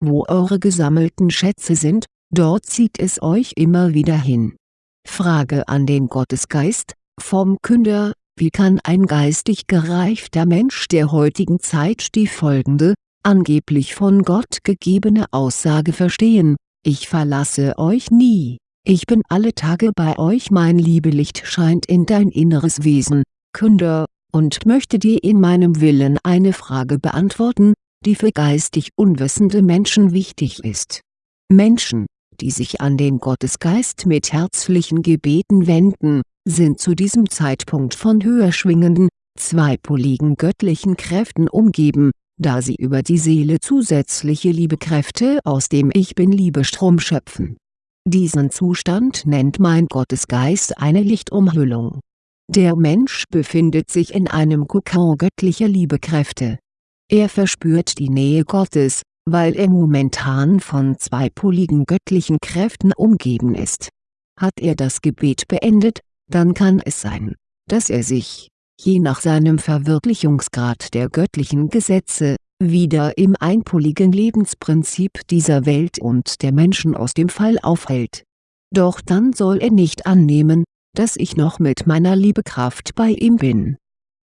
wo eure gesammelten Schätze sind, dort zieht es euch immer wieder hin. Frage an den Gottesgeist, vom Künder, wie kann ein geistig gereifter Mensch der heutigen Zeit die folgende, angeblich von Gott gegebene Aussage verstehen, ich verlasse euch nie, ich bin alle Tage bei euch mein Liebelicht scheint in dein inneres Wesen, Künder, und möchte dir in meinem Willen eine Frage beantworten, die für geistig unwissende Menschen wichtig ist. Menschen, die sich an den Gottesgeist mit herzlichen Gebeten wenden, sind zu diesem Zeitpunkt von höher schwingenden, zweipoligen göttlichen Kräften umgeben, da sie über die Seele zusätzliche Liebekräfte aus dem Ich Bin-Liebestrom schöpfen. Diesen Zustand nennt mein Gottesgeist eine Lichtumhüllung. Der Mensch befindet sich in einem Kokon göttlicher Liebekräfte. Er verspürt die Nähe Gottes, weil er momentan von zweipoligen göttlichen Kräften umgeben ist. Hat er das Gebet beendet, dann kann es sein, dass er sich, je nach seinem Verwirklichungsgrad der göttlichen Gesetze, wieder im einpoligen Lebensprinzip dieser Welt und der Menschen aus dem Fall aufhält. Doch dann soll er nicht annehmen, dass ich noch mit meiner Liebekraft bei ihm bin.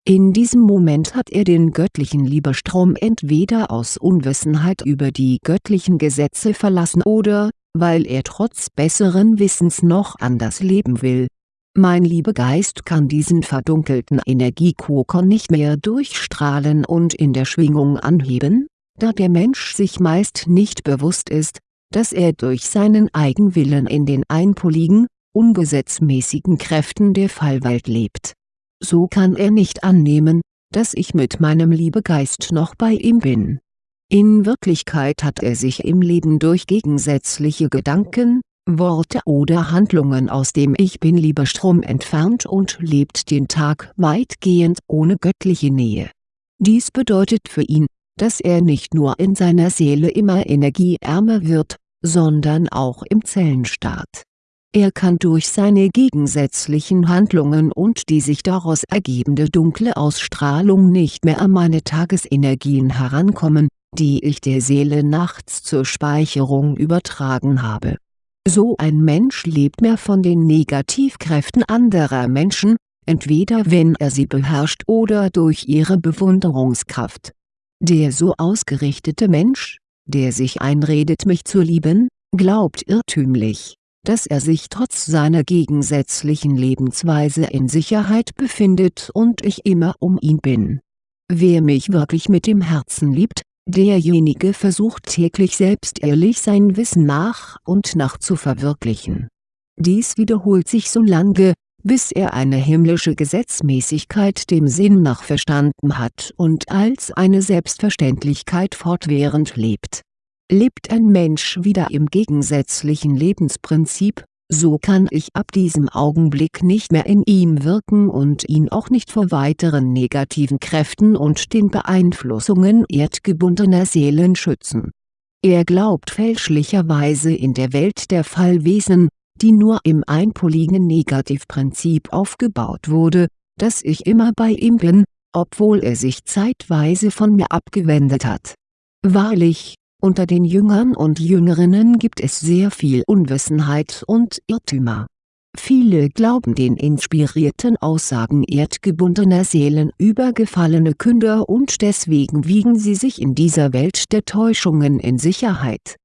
In diesem Moment hat er den göttlichen Liebestrom entweder aus Unwissenheit über die göttlichen Gesetze verlassen oder, weil er trotz besseren Wissens noch anders leben will mein Liebegeist kann diesen verdunkelten Energiekokon nicht mehr durchstrahlen und in der Schwingung anheben, da der Mensch sich meist nicht bewusst ist, dass er durch seinen Eigenwillen in den einpoligen, ungesetzmäßigen Kräften der Fallwelt lebt. So kann er nicht annehmen, dass ich mit meinem Liebegeist noch bei ihm bin. In Wirklichkeit hat er sich im Leben durch gegensätzliche Gedanken, Worte oder Handlungen aus dem Ich Bin-Liebestrom entfernt und lebt den Tag weitgehend ohne göttliche Nähe. Dies bedeutet für ihn, dass er nicht nur in seiner Seele immer energieärmer wird, sondern auch im Zellenstaat. Er kann durch seine gegensätzlichen Handlungen und die sich daraus ergebende dunkle Ausstrahlung nicht mehr an meine Tagesenergien herankommen, die ich der Seele nachts zur Speicherung übertragen habe so ein Mensch lebt mehr von den Negativkräften anderer Menschen, entweder wenn er sie beherrscht oder durch ihre Bewunderungskraft. Der so ausgerichtete Mensch, der sich einredet mich zu lieben, glaubt irrtümlich, dass er sich trotz seiner gegensätzlichen Lebensweise in Sicherheit befindet und ich immer um ihn bin. Wer mich wirklich mit dem Herzen liebt, Derjenige versucht täglich selbst ehrlich sein Wissen nach und nach zu verwirklichen. Dies wiederholt sich so lange, bis er eine himmlische Gesetzmäßigkeit dem Sinn nach verstanden hat und als eine Selbstverständlichkeit fortwährend lebt. Lebt ein Mensch wieder im gegensätzlichen Lebensprinzip, so kann ich ab diesem Augenblick nicht mehr in ihm wirken und ihn auch nicht vor weiteren negativen Kräften und den Beeinflussungen erdgebundener Seelen schützen. Er glaubt fälschlicherweise in der Welt der Fallwesen, die nur im einpoligen Negativprinzip aufgebaut wurde, dass ich immer bei ihm bin, obwohl er sich zeitweise von mir abgewendet hat. Wahrlich, unter den Jüngern und Jüngerinnen gibt es sehr viel Unwissenheit und Irrtümer. Viele glauben den inspirierten Aussagen erdgebundener Seelen über gefallene Künder und deswegen wiegen sie sich in dieser Welt der Täuschungen in Sicherheit.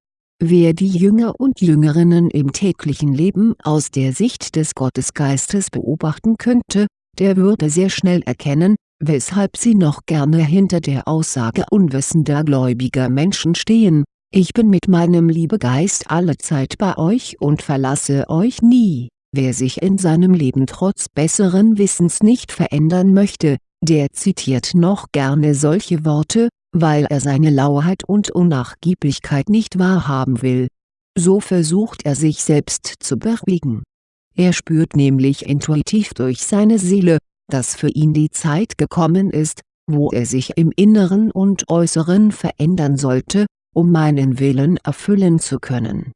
Wer die Jünger und Jüngerinnen im täglichen Leben aus der Sicht des Gottesgeistes beobachten könnte, der würde sehr schnell erkennen, weshalb sie noch gerne hinter der Aussage unwissender gläubiger Menschen stehen, ich bin mit meinem Liebegeist allezeit bei euch und verlasse euch nie. Wer sich in seinem Leben trotz besseren Wissens nicht verändern möchte, der zitiert noch gerne solche Worte, weil er seine Lauheit und Unnachgiebigkeit nicht wahrhaben will. So versucht er sich selbst zu beruhigen. Er spürt nämlich intuitiv durch seine Seele, dass für ihn die Zeit gekommen ist, wo er sich im Inneren und Äußeren verändern sollte, um meinen Willen erfüllen zu können.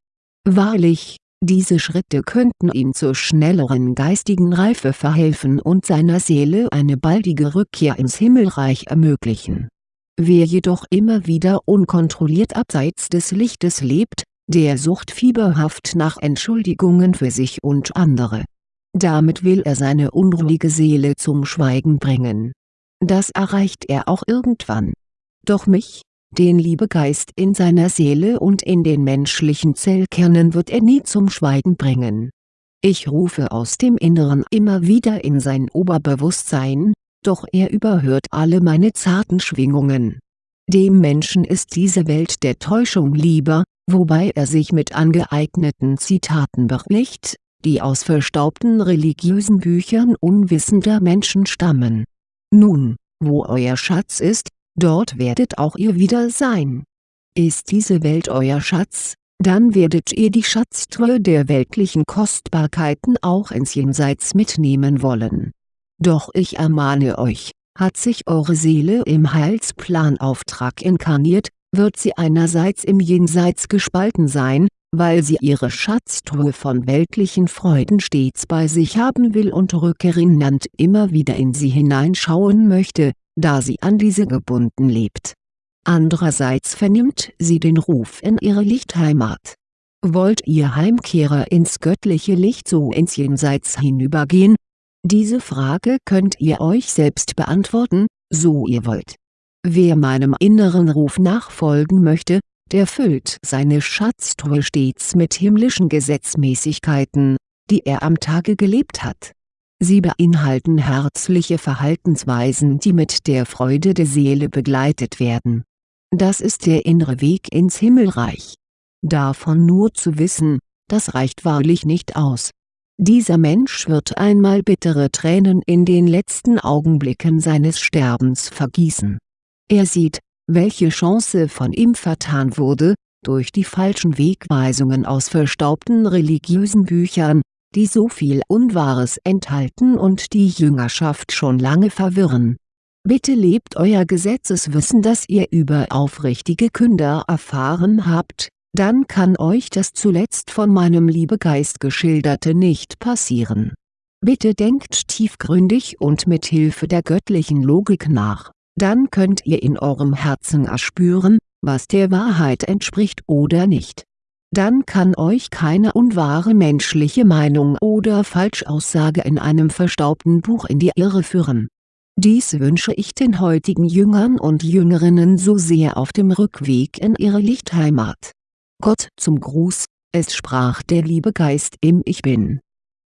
Wahrlich, diese Schritte könnten ihm zur schnelleren geistigen Reife verhelfen und seiner Seele eine baldige Rückkehr ins Himmelreich ermöglichen. Wer jedoch immer wieder unkontrolliert abseits des Lichtes lebt, der sucht fieberhaft nach Entschuldigungen für sich und andere. Damit will er seine unruhige Seele zum Schweigen bringen. Das erreicht er auch irgendwann. Doch mich, den Liebegeist in seiner Seele und in den menschlichen Zellkernen wird er nie zum Schweigen bringen. Ich rufe aus dem Inneren immer wieder in sein Oberbewusstsein, doch er überhört alle meine zarten Schwingungen. Dem Menschen ist diese Welt der Täuschung lieber, wobei er sich mit angeeigneten Zitaten bericht, die aus verstaubten religiösen Büchern unwissender Menschen stammen. Nun, wo euer Schatz ist, dort werdet auch ihr wieder sein. Ist diese Welt euer Schatz, dann werdet ihr die Schatztruhe der weltlichen Kostbarkeiten auch ins Jenseits mitnehmen wollen doch ich ermahne euch, hat sich eure Seele im Heilsplanauftrag inkarniert, wird sie einerseits im Jenseits gespalten sein, weil sie ihre Schatztruhe von weltlichen Freuden stets bei sich haben will und rückerinnernd immer wieder in sie hineinschauen möchte, da sie an diese gebunden lebt. Andererseits vernimmt sie den Ruf in ihre Lichtheimat. Wollt ihr Heimkehrer ins göttliche Licht so ins Jenseits hinübergehen, diese Frage könnt ihr euch selbst beantworten, so ihr wollt. Wer meinem inneren Ruf nachfolgen möchte, der füllt seine Schatztruhe stets mit himmlischen Gesetzmäßigkeiten, die er am Tage gelebt hat. Sie beinhalten herzliche Verhaltensweisen die mit der Freude der Seele begleitet werden. Das ist der innere Weg ins Himmelreich. Davon nur zu wissen, das reicht wahrlich nicht aus dieser Mensch wird einmal bittere Tränen in den letzten Augenblicken seines Sterbens vergießen. Er sieht, welche Chance von ihm vertan wurde, durch die falschen Wegweisungen aus verstaubten religiösen Büchern, die so viel Unwahres enthalten und die Jüngerschaft schon lange verwirren. Bitte lebt euer Gesetzeswissen das ihr über aufrichtige Künder erfahren habt, dann kann euch das zuletzt von meinem Liebegeist geschilderte nicht passieren. Bitte denkt tiefgründig und mit Hilfe der göttlichen Logik nach, dann könnt ihr in eurem Herzen erspüren, was der Wahrheit entspricht oder nicht. Dann kann euch keine unwahre menschliche Meinung oder Falschaussage in einem verstaubten Buch in die Irre führen. Dies wünsche ich den heutigen Jüngern und Jüngerinnen so sehr auf dem Rückweg in ihre Lichtheimat Gott zum Gruß, es sprach der liebe Geist im Ich Bin